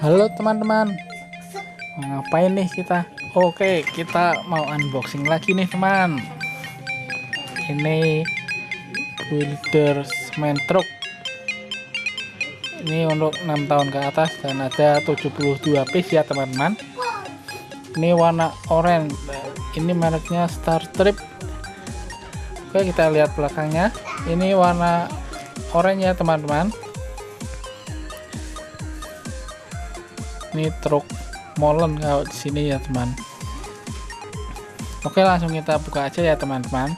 Halo teman-teman. Ngapain nih kita? Oke kita mau unboxing lagi nih teman. Ini Builder semen truk Ini untuk 6 tahun ke atas Dan ada 72 piece ya teman-teman. Ini warna oranye Ini mereknya Star Trip Oke kita lihat belakangnya. Ini warna oranye ya teman-teman ini truk molen kalau di sini ya teman. Oke langsung kita buka aja ya teman-teman.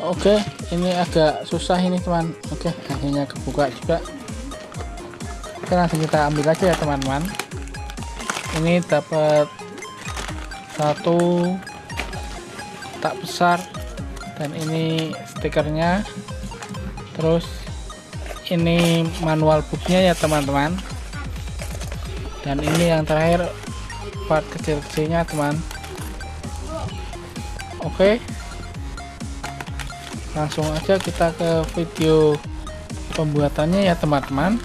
Oke ini agak susah ini teman. Oke akhirnya kebuka juga. Oke langsung kita ambil aja ya teman-teman. Ini dapat satu tak besar. Dan ini stikernya. Terus ini manual booknya ya teman-teman. Dan ini yang terakhir part kecil-kecilnya teman. Oke. Langsung aja kita ke video pembuatannya ya teman-teman